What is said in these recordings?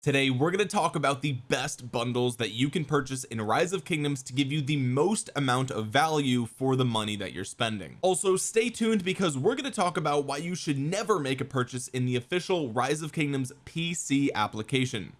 today we're going to talk about the best bundles that you can purchase in rise of kingdoms to give you the most amount of value for the money that you're spending. Also stay tuned because we're going to talk about why you should never make a purchase in the official rise of kingdoms PC application.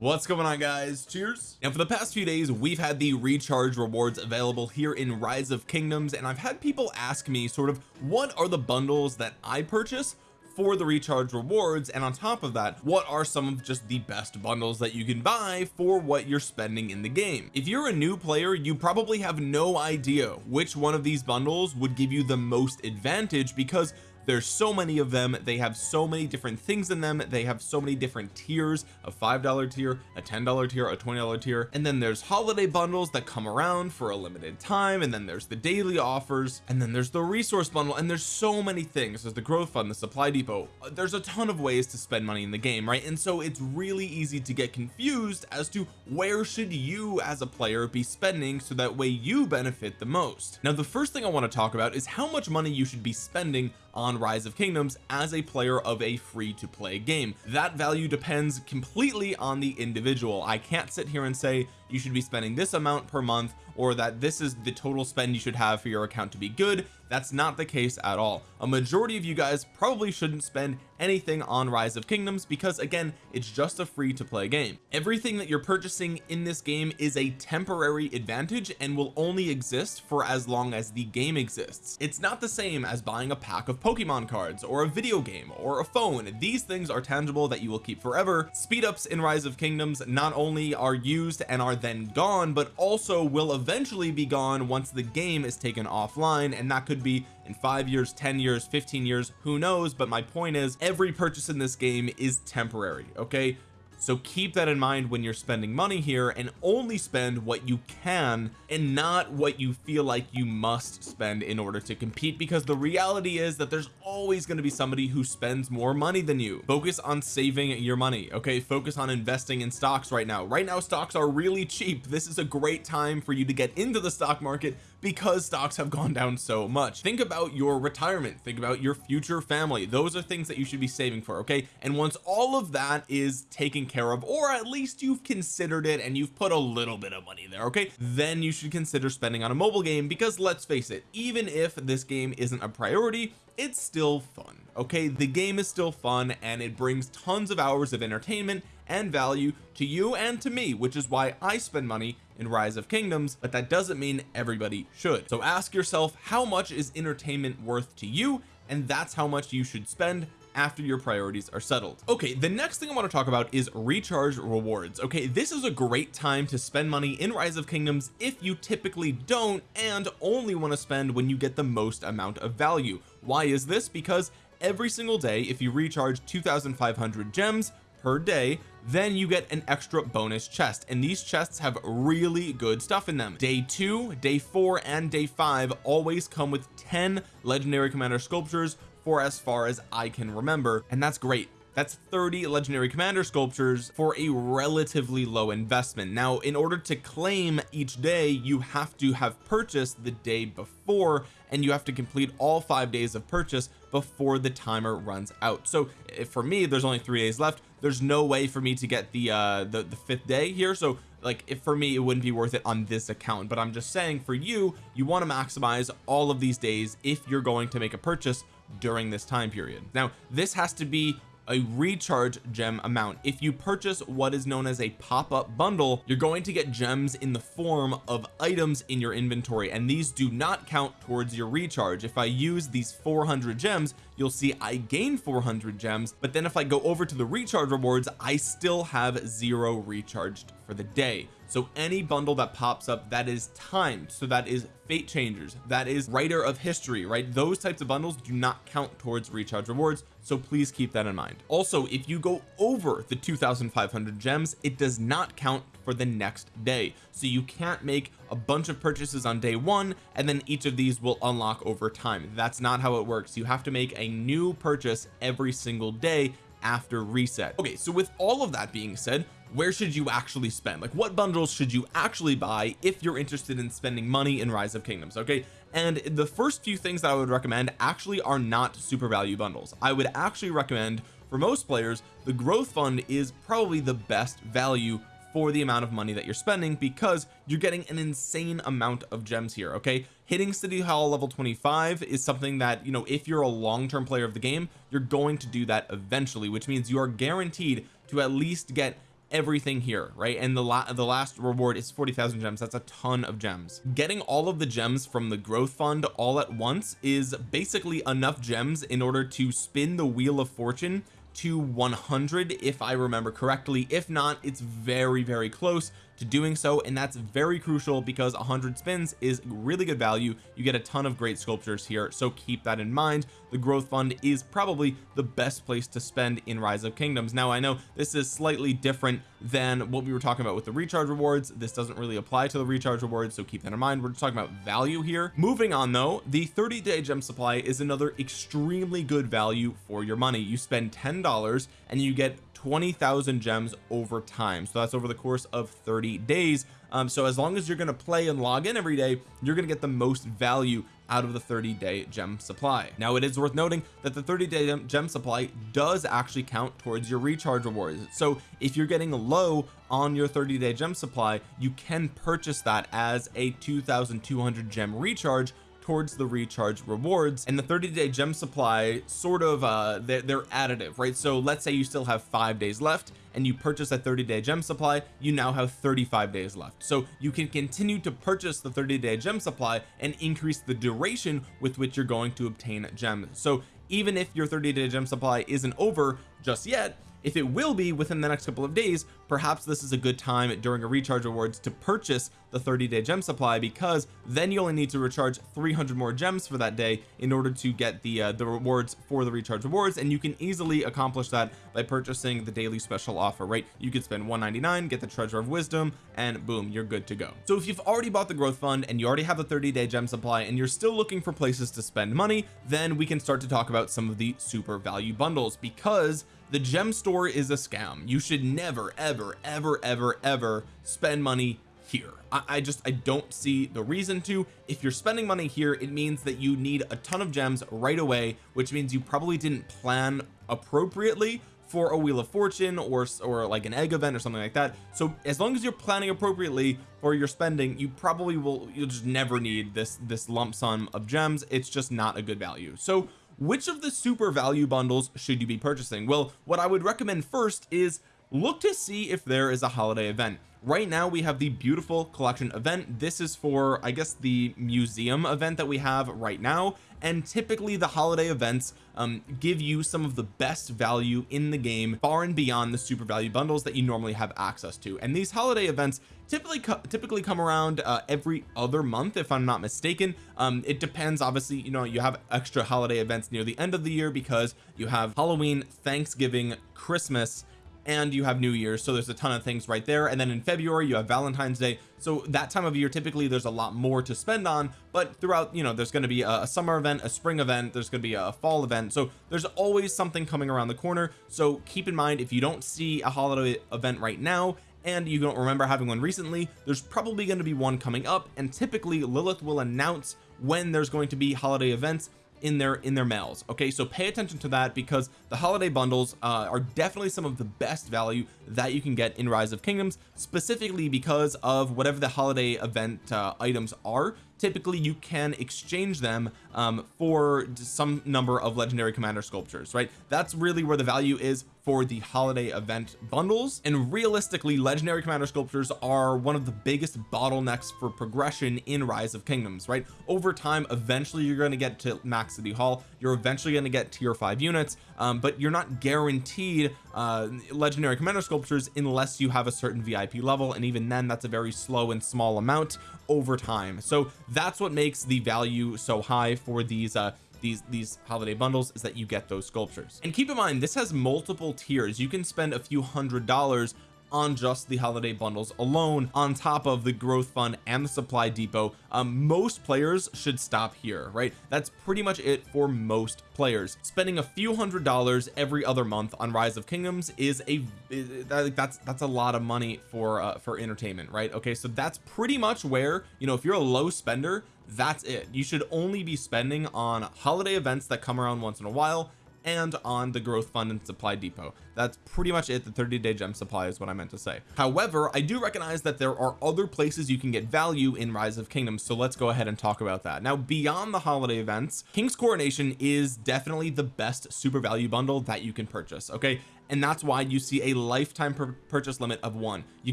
What's going on guys? Cheers. Now for the past few days we've had the recharge rewards available here in rise of kingdoms and I've had people ask me sort of what are the bundles that I purchase for the recharge rewards and on top of that what are some of just the best bundles that you can buy for what you're spending in the game? If you're a new player you probably have no idea which one of these bundles would give you the most advantage because there's so many of them. They have so many different things in them. They have so many different tiers a five dollar tier a ten dollar tier a twenty dollar tier. And then there's holiday bundles that come around for a limited time. And then there's the daily offers. And then there's the resource bundle. And there's so many things. There's the growth fund the supply depot. There's a ton of ways to spend money in the game right? And so it's really easy to get confused as to where should you as a player be spending so that way you benefit the most. Now the first thing I want to talk about is how much money you should be spending on rise of kingdoms as a player of a free to play game. That value depends completely on the individual. I can't sit here and say you should be spending this amount per month or that this is the total spend you should have for your account to be good. That's not the case at all. A majority of you guys probably shouldn't spend anything on rise of kingdoms because again it's just a free to play game. Everything that you're purchasing in this game is a temporary advantage and will only exist for as long as the game exists. It's not the same as buying a pack of Pokemon cards or a video game or a phone. These things are tangible that you will keep forever. Speed ups in rise of kingdoms not only are used and are then gone but also will eventually be gone once the game is taken offline and that could be in five years 10 years 15 years who knows? But my point is every purchase in this game is temporary okay so keep that in mind when you're spending money here and only spend what you can and not what you feel like you must spend in order to compete because the reality is that there's always going to be somebody who spends more money than you. Focus on saving your money okay? Focus on investing in stocks right now. Right now stocks are really cheap. This is a great time for you to get into the stock market because stocks have gone down so much. Think about your retirement. Think about your future family. Those are things that you should be saving for okay? And once all of that is taken care of or at least you've considered it and you've put a little bit of money there okay? Then you should consider spending on a mobile game because let's face it even if this game isn't a priority it's still fun okay? The game is still fun and it brings tons of hours of entertainment and value to you and to me which is why I spend money in rise of kingdoms but that doesn't mean everybody should. So ask yourself how much is entertainment worth to you? And that's how much you should spend after your priorities are settled. Okay the next thing I want to talk about is recharge rewards. Okay this is a great time to spend money in rise of kingdoms if you typically don't and only want to spend when you get the most amount of value. Why is this? Because every single day if you recharge 2500 gems per day then you get an extra bonus chest. And these chests have really good stuff in them. Day two day four and day five always come with 10 legendary commander sculptures for as far as I can remember. And that's great. That's 30 legendary commander sculptures for a relatively low investment. Now in order to claim each day you have to have purchased the day before and you have to complete all five days of purchase before the timer runs out. So eh, for me there's only three days left there's no way for me to get the uh the, the fifth day here. So like if for me it wouldn't be worth it on this account. But I'm just saying for you you want to maximize all of these days if you're going to make a purchase during this time period. Now this has to be a recharge gem amount. If you purchase what is known as a pop-up bundle you're going to get gems in the form of items in your inventory and these do not count towards your recharge. If I use these 400 gems you'll see I gain 400 gems but then if I go over to the recharge rewards I still have zero recharged for the day so any bundle that pops up that is timed so that is fate changers that is writer of history right? Those types of bundles do not count towards recharge rewards so please keep that in mind. Also if you go over the 2500 gems it does not count for the next day. So you can't make a bunch of purchases on day one and then each of these will unlock over time. That's not how it works. You have to make a new purchase every single day after reset. Okay so with all of that being said where should you actually spend? Like what bundles should you actually buy if you're interested in spending money in rise of kingdoms okay? And the first few things that I would recommend actually are not super value bundles. I would actually recommend for most players the growth fund is probably the best value for the amount of money that you're spending because you're getting an insane amount of gems here okay? Hitting city hall level 25 is something that you know if you're a long-term player of the game you're going to do that eventually which means you are guaranteed to at least get everything here right? And the la the last reward is 40,000 gems. That's a ton of gems. Getting all of the gems from the growth fund all at once is basically enough gems in order to spin the wheel of fortune to 100 if I remember correctly. If not it's very very close to doing so and that's very crucial because 100 spins is really good value. You get a ton of great sculptures here so keep that in mind. The growth fund is probably the best place to spend in rise of kingdoms. Now I know this is slightly different than what we were talking about with the recharge rewards. This doesn't really apply to the recharge rewards so keep that in mind. We're just talking about value here. Moving on though the 30 day gem supply is another extremely good value for your money. You spend ten dollars and you get 20,000 gems over time. So that's over the course of 30 days. Um, so as long as you're going to play and log in every day you're going to get the most value out of the 30 day gem supply. Now it is worth noting that the 30 day gem supply does actually count towards your recharge rewards. So if you're getting low on your 30 day gem supply you can purchase that as a 2200 gem recharge towards the recharge rewards and the 30 day gem supply sort of uh they're, they're additive right? So let's say you still have five days left and you purchase a 30 day gem supply you now have 35 days left. So you can continue to purchase the 30 day gem supply and increase the duration with which you're going to obtain gems. So even if your 30 day gem supply isn't over just yet if it will be within the next couple of days perhaps this is a good time during a recharge rewards to purchase the 30 day gem supply because then you only need to recharge 300 more gems for that day in order to get the uh, the rewards for the recharge rewards. And you can easily accomplish that by purchasing the daily special offer right? You could spend 199 get the treasure of wisdom and boom you're good to go. So if you've already bought the growth fund and you already have the 30 day gem supply and you're still looking for places to spend money then we can start to talk about some of the super value bundles because the gem store is a scam. You should never ever ever ever ever ever spend money here. I, I, just I don't see the reason to. If you're spending money here it means that you need a ton of gems right away which means you probably didn't plan appropriately for a wheel of fortune or or like an egg event or something like that. So as long as you're planning appropriately for your spending you probably will you'll just never need this this lump sum of gems. It's just not a good value. So which of the super value bundles should you be purchasing? Well what I would recommend first is look to see if there is a holiday event. Right now we have the beautiful collection event. This is for I guess the museum event that we have right now. And typically the holiday events um, give you some of the best value in the game far and beyond the super value bundles that you normally have access to. And these holiday events typically typically come around uh, every other month if I'm not mistaken. Um, it depends obviously you know you have extra holiday events near the end of the year because you have Halloween Thanksgiving Christmas and you have New Year's so there's a ton of things right there. And then in February you have Valentine's Day. So that time of year typically there's a lot more to spend on. But throughout you know there's going to be a, a summer event a spring event there's going to be a fall event. So there's always something coming around the corner. So keep in mind if you don't see a holiday event right now and you don't remember having one recently there's probably going to be one coming up. And typically Lilith will announce when there's going to be holiday events in their in their mails okay? So pay attention to that because the holiday bundles uh, are definitely some of the best value that you can get in rise of kingdoms specifically because of whatever the holiday event uh, items are typically you can exchange them um, for some number of legendary commander sculptures right? That's really where the value is for the holiday event bundles. And realistically legendary commander sculptures are one of the biggest bottlenecks for progression in rise of kingdoms right? Over time eventually you're going to get to max city hall you're eventually going to get tier 5 units um, but you're not guaranteed uh, legendary commander sculptures unless you have a certain VIP level and even then that's a very slow and small amount over time. So that's what makes the value so high for these uh these these holiday bundles is that you get those sculptures. And keep in mind this has multiple tiers. You can spend a few hundred dollars on just the holiday bundles alone on top of the growth fund and the supply depot um, most players should stop here right? That's pretty much it for most players. Spending a few hundred dollars every other month on rise of kingdoms is a that's that's a lot of money for uh, for entertainment right? Okay so that's pretty much where you know if you're a low spender that's it. You should only be spending on holiday events that come around once in a while and on the growth fund and supply depot. That's pretty much it. The 30 day gem supply is what I meant to say. However I do recognize that there are other places you can get value in rise of kingdoms so let's go ahead and talk about that. Now beyond the holiday events King's coronation is definitely the best super value bundle that you can purchase okay and that's why you see a lifetime purchase limit of one. You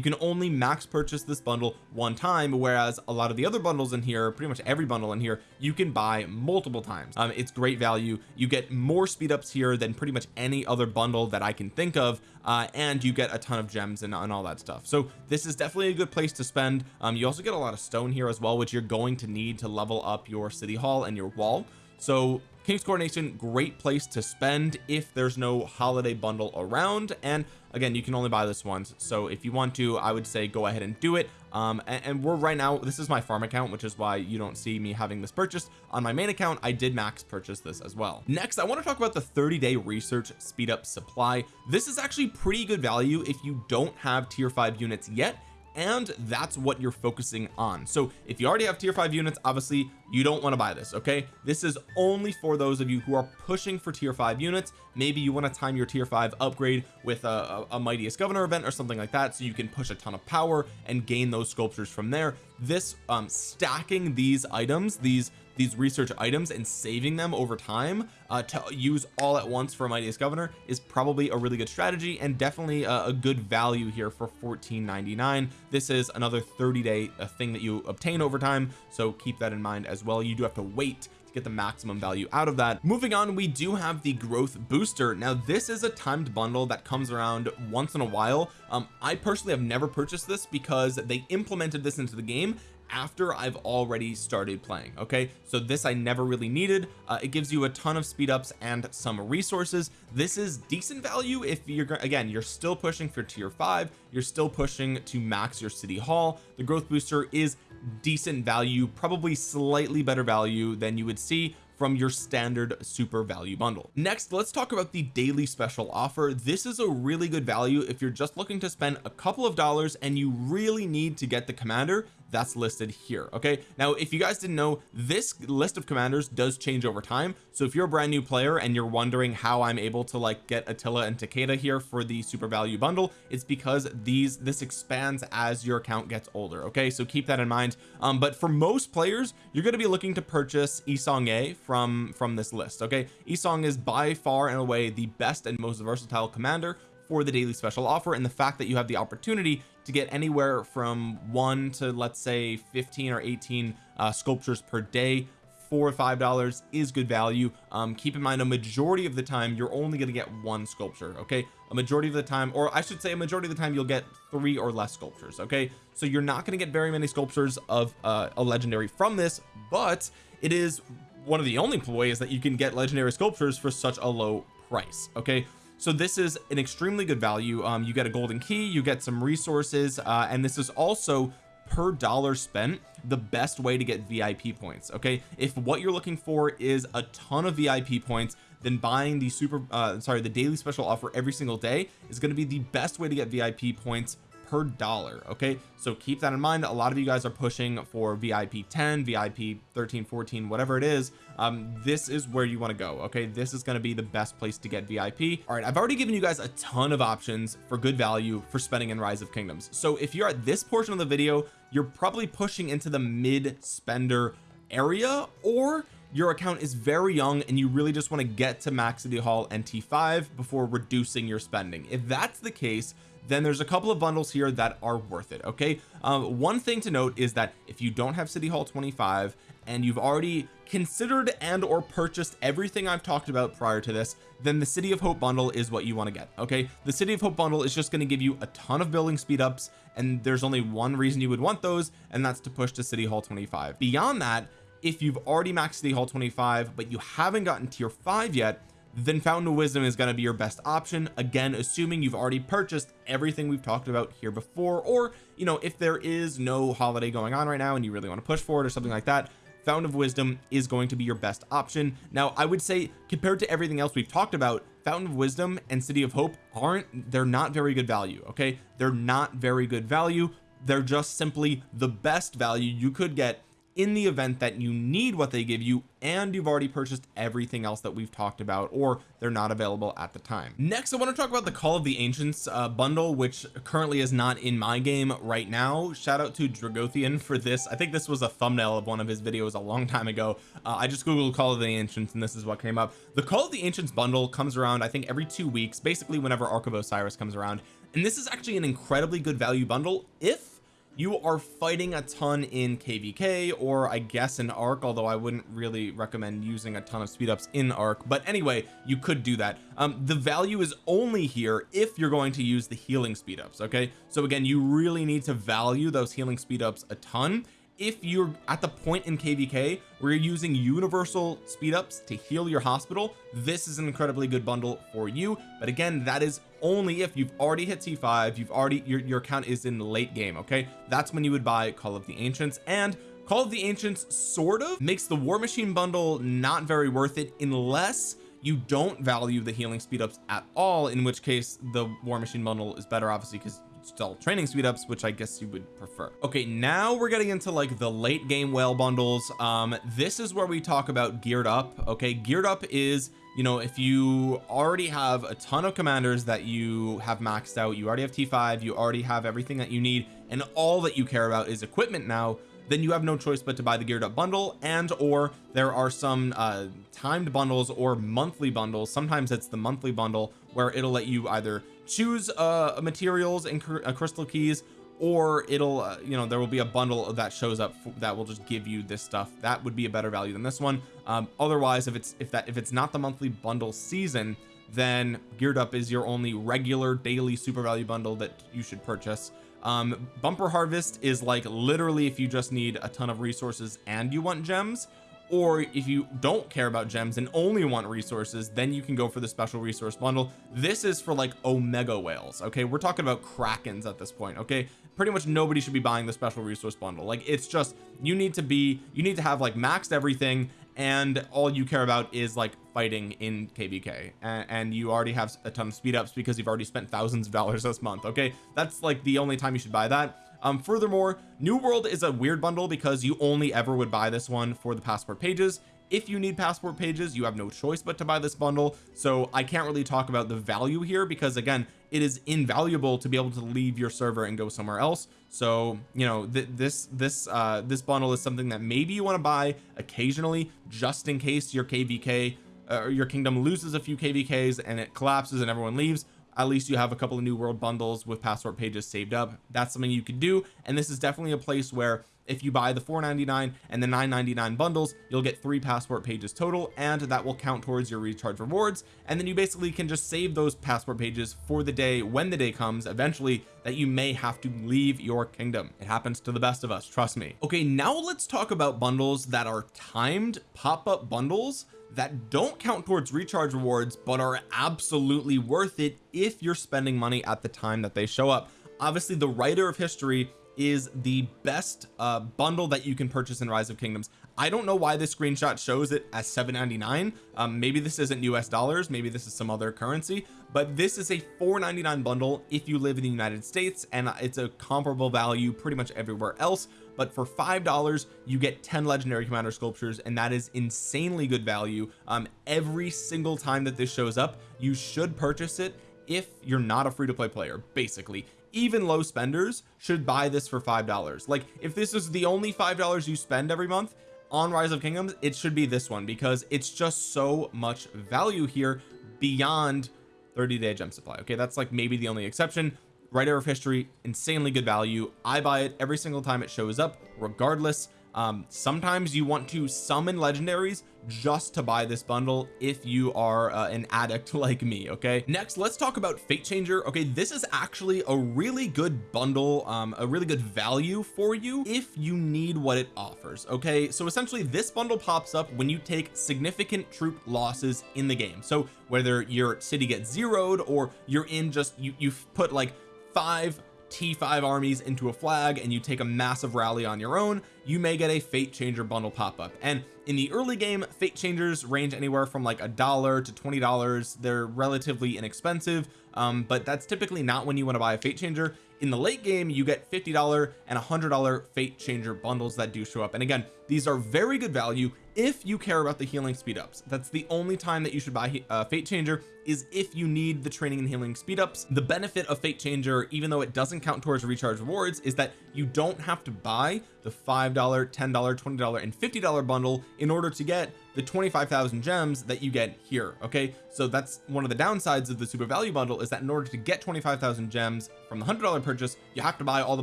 can only max purchase this bundle one time whereas a lot of the other bundles in here pretty much every bundle in here you can buy multiple times. Um, it's great value. You get more speed ups here than pretty much any other bundle that I can think of uh, and you get a ton of gems and, and all that stuff. So this is definitely a good place to spend. Um, you also get a lot of stone here as well which you're going to need to level up your city hall and your wall. So King's Coronation great place to spend if there's no holiday bundle around. And again you can only buy this once. So if you want to I would say go ahead and do it. Um and, and, we're right now this is my farm account which is why you don't see me having this purchased. On my main account I did max purchase this as well. Next I want to talk about the 30 day research speed up supply. This is actually pretty good value if you don't have tier 5 units yet and that's what you're focusing on. So if you already have tier 5 units obviously you don't want to buy this okay? This is only for those of you who are pushing for tier 5 units. Maybe you want to time your tier 5 upgrade with a, a, a mightiest governor event or something like that so you can push a ton of power and gain those sculptures from there. This um stacking these items these these research items and saving them over time uh, to use all at once for mightiest governor is probably a really good strategy and definitely a, a good value here for 14.99 this is another 30 day uh, thing that you obtain over time so keep that in mind as well. You do have to wait to get the maximum value out of that. Moving on we do have the growth booster. Now this is a timed bundle that comes around once in a while. Um I personally have never purchased this because they implemented this into the game after I've already started playing okay? So this I never really needed. Uh, it gives you a ton of speed ups and some resources. This is decent value if you're again you're still pushing for tier 5 you're still pushing to max your city hall. The growth booster is decent value probably slightly better value than you would see from your standard super value bundle. Next let's talk about the daily special offer. This is a really good value if you're just looking to spend a couple of dollars and you really need to get the commander that's listed here okay? Now if you guys didn't know this list of commanders does change over time. So if you're a brand new player and you're wondering how I'm able to like get Attila and Takeda here for the super value bundle it's because these this expands as your account gets older okay? So keep that in mind. Um but for most players you're going to be looking to purchase Yi Seong-Gye from from this list okay? Isong is by far and away the best and most versatile commander for the daily special offer and the fact that you have the opportunity to get anywhere from one to let's say 15 or 18 uh, sculptures per day. Four or five dollars is good value. Um keep in mind a majority of the time you're only going to get one sculpture okay? A majority of the time or I should say a majority of the time you'll get three or less sculptures okay? So you're not going to get very many sculptures of uh, a legendary from this but it is one of the only ways that you can get legendary sculptures for such a low price okay so this is an extremely good value. Um you get a golden key you get some resources uh and this is also per dollar spent the best way to get VIP points okay? If what you're looking for is a ton of VIP points then buying the super uh sorry the daily special offer every single day is going to be the best way to get VIP points per dollar okay? So keep that in mind. A lot of you guys are pushing for VIP 10 VIP 13 14 whatever it is. Um this is where you want to go okay? This is going to be the best place to get VIP all right I've already given you guys a ton of options for good value for spending in rise of kingdoms. So if you're at this portion of the video you're probably pushing into the mid spender area or your account is very young and you really just want to get to max city hall and t5 before reducing your spending. If that's the case then there's a couple of bundles here that are worth it okay? Um, one thing to note is that if you don't have city hall 25 and you've already considered and or purchased everything I've talked about prior to this then the city of hope bundle is what you want to get okay? The city of hope bundle is just going to give you a ton of building speed ups and there's only one reason you would want those and that's to push to city hall 25 beyond that if you've already maxed city hall 25 but you haven't gotten tier 5 yet then fountain of wisdom is going to be your best option. Again assuming you've already purchased everything we've talked about here before or you know if there is no holiday going on right now and you really want to push for it or something like that fountain of wisdom is going to be your best option. Now I would say compared to everything else we've talked about fountain of wisdom and city of hope aren't they're not very good value okay? They're not very good value. They're just simply the best value you could get in the event that you need what they give you and you've already purchased everything else that we've talked about or they're not available at the time. Next I want to talk about the call of the ancients uh, bundle which currently is not in my game right now. Shout out to Dragothian for this. I think this was a thumbnail of one of his videos a long time ago. Uh, I just googled call of the ancients and this is what came up. The call of the ancients bundle comes around I think every two weeks basically whenever Ark of Osiris comes around. And this is actually an incredibly good value bundle if you are fighting a ton in kvk or I guess in Ark although I wouldn't really recommend using a ton of speed ups in Ark but anyway you could do that. Um the value is only here if you're going to use the healing speed ups okay? So again you really need to value those healing speed ups a ton. If you're at the point in kvk where you're using universal speed ups to heal your hospital this is an incredibly good bundle for you. But again that is only if you've already hit t5 you've already your, your account is in late game okay? That's when you would buy call of the ancients and call of the ancients sort of makes the war machine bundle not very worth it unless you don't value the healing speed ups at all in which case the war machine bundle is better obviously because it's still training speed ups which I guess you would prefer. Okay now we're getting into like the late game whale bundles. Um this is where we talk about geared up okay? Geared up is you know if you already have a ton of commanders that you have maxed out you already have t5 you already have everything that you need and all that you care about is equipment now then you have no choice but to buy the geared up bundle and or there are some uh timed bundles or monthly bundles sometimes it's the monthly bundle where it'll let you either choose uh materials and uh, crystal keys or it'll uh, you know there will be a bundle that shows up that will just give you this stuff. That would be a better value than this one. Um otherwise if it's if that if it's not the monthly bundle season then geared up is your only regular daily super value bundle that you should purchase. Um bumper harvest is like literally if you just need a ton of resources and you want gems or if you don't care about gems and only want resources then you can go for the special resource bundle. This is for like omega whales okay? We're talking about krakens at this point okay pretty much nobody should be buying the special resource bundle. Like it's just you need to be you need to have like maxed everything and all you care about is like fighting in kvk and, and, you already have a ton of speed ups because you've already spent thousands of dollars this month okay? That's like the only time you should buy that. Um furthermore new world is a weird bundle because you only ever would buy this one for the passport pages if you need passport pages you have no choice but to buy this bundle. So I can't really talk about the value here because again it is invaluable to be able to leave your server and go somewhere else. So you know th this this uh this bundle is something that maybe you want to buy occasionally just in case your kvk or uh, your kingdom loses a few kvks and it collapses and everyone leaves. At least you have a couple of new world bundles with passport pages saved up. That's something you could do. And this is definitely a place where if you buy the 4.99 and the 9.99 bundles you'll get three passport pages total and that will count towards your recharge rewards. And then you basically can just save those passport pages for the day when the day comes eventually that you may have to leave your kingdom. It happens to the best of us trust me. Okay now let's talk about bundles that are timed pop-up bundles that don't count towards recharge rewards but are absolutely worth it if you're spending money at the time that they show up. Obviously the writer of history is the best uh bundle that you can purchase in rise of kingdoms. I don't know why this screenshot shows it as 7.99 um maybe this isn't US dollars maybe this is some other currency but this is a 4.99 bundle if you live in the United States and it's a comparable value pretty much everywhere else but for five dollars you get 10 legendary commander sculptures and that is insanely good value. Um every single time that this shows up you should purchase it if you're not a free-to-play player basically even low spenders should buy this for five dollars. Like if this is the only five dollars you spend every month on rise of kingdoms it should be this one because it's just so much value here beyond 30 day gem supply okay? That's like maybe the only exception. Writer of history insanely good value. I buy it every single time it shows up regardless. Um sometimes you want to summon legendaries just to buy this bundle if you are uh, an addict like me okay? Next let's talk about fate changer okay? This is actually a really good bundle um a really good value for you if you need what it offers okay? So essentially this bundle pops up when you take significant troop losses in the game. So whether your city gets zeroed or you're in just you you've put like five t5 armies into a flag and you take a massive rally on your own you may get a fate changer bundle pop up and in the early game fate changers range anywhere from like a dollar to twenty dollars. They're relatively inexpensive um, but that's typically not when you want to buy a fate changer. In the late game you get $50 and $100 fate changer bundles that do show up. And again these are very good value if you care about the healing speed ups. That's the only time that you should buy uh, fate changer is if you need the training and healing speed ups. The benefit of fate changer even though it doesn't count towards recharge rewards is that you don't have to buy the five dollar ten dollar twenty dollar and fifty dollar bundle in order to get the 25,000 gems that you get here okay? So that's one of the downsides of the super value bundle is that in order to get 25,000 gems from the hundred dollar purchase you have to buy all the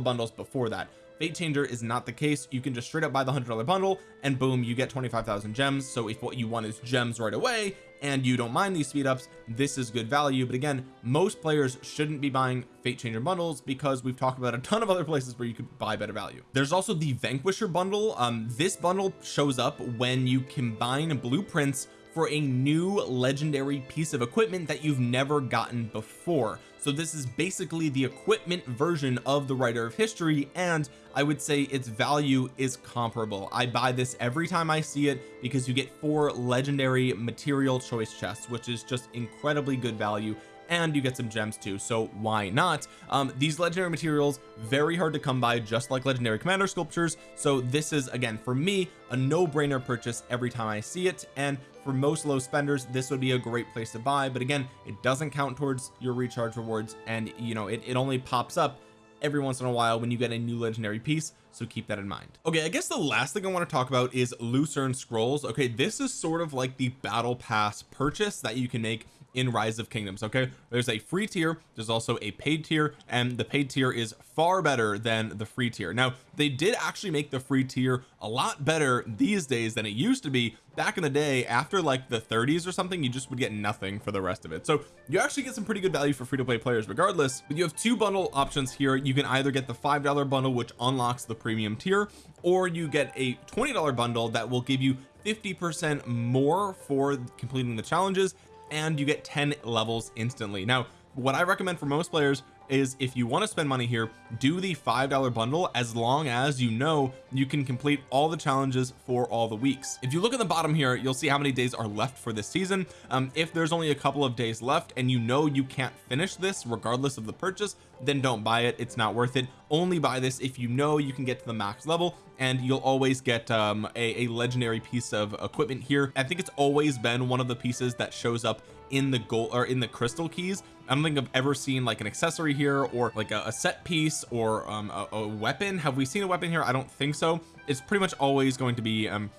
bundles before that fate changer is not the case. You can just straight up buy the hundred dollar bundle and boom you get 25,000 gems. So if what you want is gems right away and you don't mind these speed ups this is good value. But again most players shouldn't be buying fate changer bundles because we've talked about a ton of other places where you could buy better value. There's also the vanquisher bundle. Um this bundle shows up when you combine blueprints for a new legendary piece of equipment that you've never gotten before so this is basically the equipment version of the writer of history and I would say its value is comparable. I buy this every time I see it because you get four legendary material choice chests which is just incredibly good value and you get some gems too so why not? Um these legendary materials very hard to come by just like legendary commander sculptures. So this is again for me a no-brainer purchase every time I see it and for most low spenders this would be a great place to buy but again it doesn't count towards your recharge rewards and you know it, it only pops up every once in a while when you get a new legendary piece so keep that in mind. Okay I guess the last thing I want to talk about is Lucerne scrolls. Okay this is sort of like the battle pass purchase that you can make in rise of kingdoms okay? There's a free tier there's also a paid tier and the paid tier is far better than the free tier. Now they did actually make the free tier a lot better these days than it used to be. Back in the day after like the 30s or something you just would get nothing for the rest of it. So you actually get some pretty good value for free-to-play players regardless but you have two bundle options here. You can either get the five dollar bundle which unlocks the premium tier or you get a $20 bundle that will give you 50 percent more for completing the challenges and you get 10 levels instantly. Now what I recommend for most players is if you want to spend money here do the five dollar bundle as long as you know you can complete all the challenges for all the weeks. If you look at the bottom here you'll see how many days are left for this season. Um, if there's only a couple of days left and you know you can't finish this regardless of the purchase then don't buy it. It's not worth it. Only buy this if you know you can get to the max level and you'll always get um, a, a legendary piece of equipment here. I think it's always been one of the pieces that shows up in the gold or in the crystal keys. I don't think I've ever seen like an accessory here or like a, a set piece or um, a, a, weapon. Have we seen a weapon here? I don't think so. It's pretty much always going to be um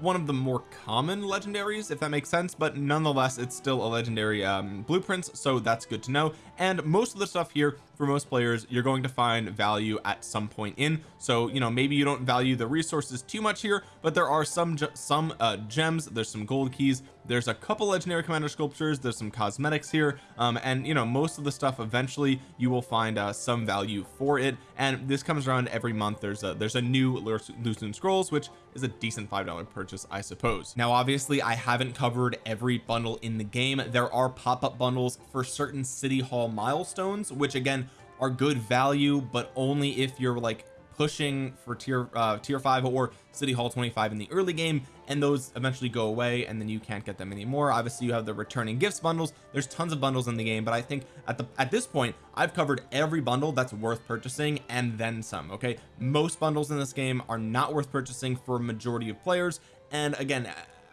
one of the more common legendaries if that makes sense but nonetheless it's still a legendary um blueprints so that's good to know and most of the stuff here for most players you're going to find value at some point in. So you know maybe you don't value the resources too much here but there are some some uh gems. There's some gold keys. There's a couple legendary commander sculptures. There's some cosmetics here. Um and you know most of the stuff eventually you will find uh some value for it. And this comes around every month. There's a there's a new Lucerne scrolls which is a decent five dollar purchase I suppose. Now obviously I haven't covered every bundle in the game. There are pop-up bundles for certain city hall milestones which again are good value but only if you're like pushing for tier uh tier 5 or city hall 25 in the early game and those eventually go away and then you can't get them anymore. Obviously you have the returning gifts bundles. There's tons of bundles in the game but I think at the at this point I've covered every bundle that's worth purchasing and then some okay? Most bundles in this game are not worth purchasing for a majority of players and again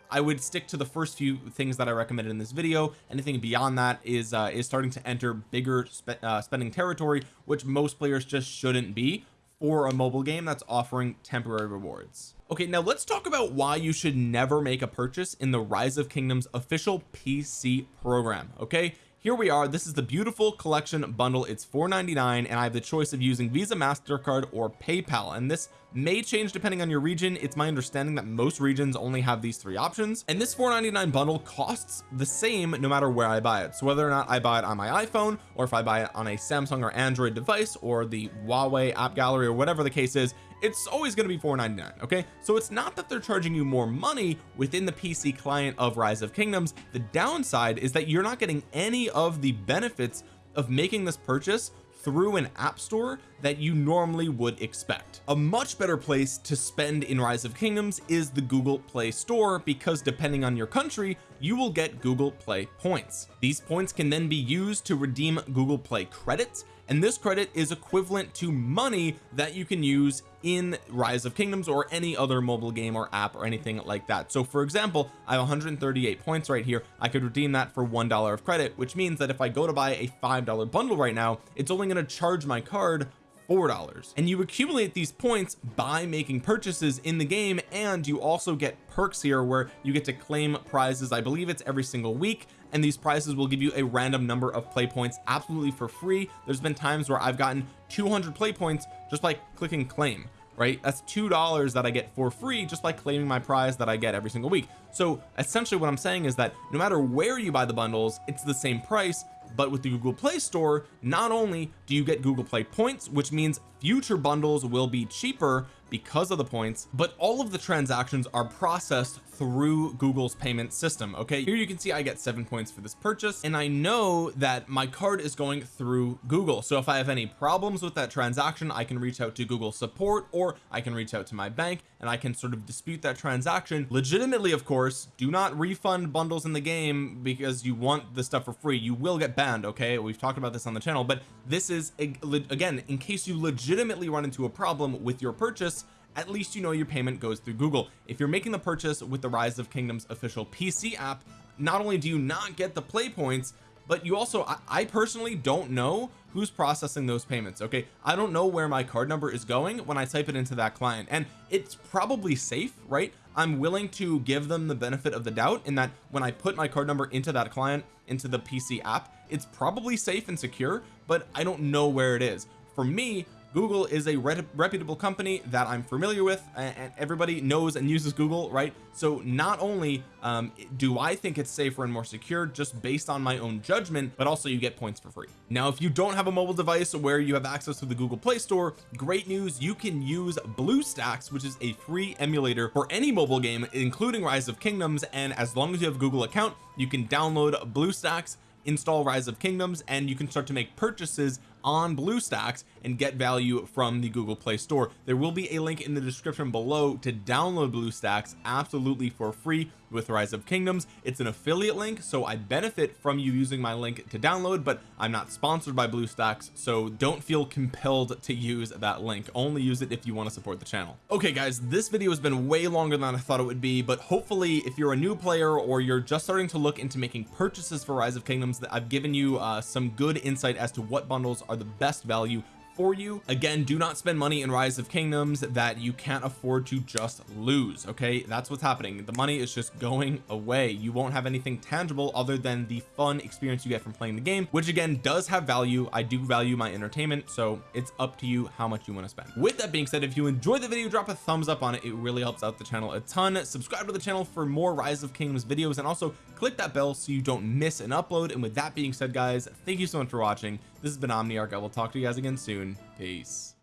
I would stick to the first few things that I recommended in this video. Anything beyond that is uh, is starting to enter bigger spe uh, spending territory which most players just shouldn't be for a mobile game that's offering temporary rewards. Okay now let's talk about why you should never make a purchase in the rise of kingdoms official PC program okay here we are. This is the beautiful collection bundle. It's $4.99 and I have the choice of using Visa MasterCard or PayPal. And this may change depending on your region. It's my understanding that most regions only have these three options. And this $4.99 bundle costs the same no matter where I buy it. So whether or not I buy it on my iPhone or if I buy it on a Samsung or Android device or the Huawei app gallery or whatever the case is it's always going to be 4.99 okay? So it's not that they're charging you more money within the PC client of rise of kingdoms. The downside is that you're not getting any of the benefits of making this purchase through an app store that you normally would expect. A much better place to spend in rise of kingdoms is the Google Play Store because depending on your country you will get Google Play points. These points can then be used to redeem Google Play credits and this credit is equivalent to money that you can use in rise of kingdoms or any other mobile game or app or anything like that. So for example I have 138 points right here. I could redeem that for one dollar of credit which means that if I go to buy a five dollar bundle right now it's only going to charge my card four dollars. And you accumulate these points by making purchases in the game and you also get perks here where you get to claim prizes. I believe it's every single week and these prizes will give you a random number of play points absolutely for free. There's been times where I've gotten 200 play points just by clicking claim right? That's two dollars that I get for free just by claiming my prize that I get every single week. So essentially what I'm saying is that no matter where you buy the bundles it's the same price but with the Google Play Store not only do you get Google Play points which means future bundles will be cheaper because of the points but all of the transactions are processed through Google's payment system okay? Here you can see I get seven points for this purchase and I know that my card is going through Google. So if I have any problems with that transaction I can reach out to Google support or I can reach out to my bank and I can sort of dispute that transaction. Legitimately of course do not refund bundles in the game because you want the stuff for free. You will get banned okay? We've talked about this on the channel but this is again in case you legitimately run into a problem with your purchase at least you know your payment goes through Google. If you're making the purchase with the rise of kingdoms official PC app not only do you not get the play points but you also I, I, personally don't know who's processing those payments okay? I don't know where my card number is going when I type it into that client. And it's probably safe right? I'm willing to give them the benefit of the doubt in that when I put my card number into that client into the PC app it's probably safe and secure but I don't know where it is. For me Google is a reputable company that I'm familiar with and everybody knows and uses Google right? So not only um, do I think it's safer and more secure just based on my own judgment but also you get points for free. Now if you don't have a mobile device where you have access to the Google Play Store great news you can use BlueStacks which is a free emulator for any mobile game including Rise of Kingdoms and as long as you have a Google account you can download BlueStacks install rise of kingdoms and you can start to make purchases on BlueStacks and get value from the Google Play Store. There will be a link in the description below to download BlueStacks absolutely for free with rise of kingdoms. It's an affiliate link so I benefit from you using my link to download but I'm not sponsored by BlueStacks so don't feel compelled to use that link. Only use it if you want to support the channel. Okay guys this video has been way longer than I thought it would be but hopefully if you're a new player or you're just starting to look into making purchases for rise of kingdoms that I've given you uh, some good insight as to what bundles are the best value for you. Again do not spend money in rise of kingdoms that you can't afford to just lose okay? That's what's happening. The money is just going away. You won't have anything tangible other than the fun experience you get from playing the game which again does have value. I do value my entertainment so it's up to you how much you want to spend. With that being said if you enjoy the video drop a thumbs up on it. It really helps out the channel a ton. Subscribe to the channel for more rise of kingdoms videos and also click that bell so you don't miss an upload. And with that being said guys thank you so much for watching this has been Omniarch. I will talk to you guys again soon. Peace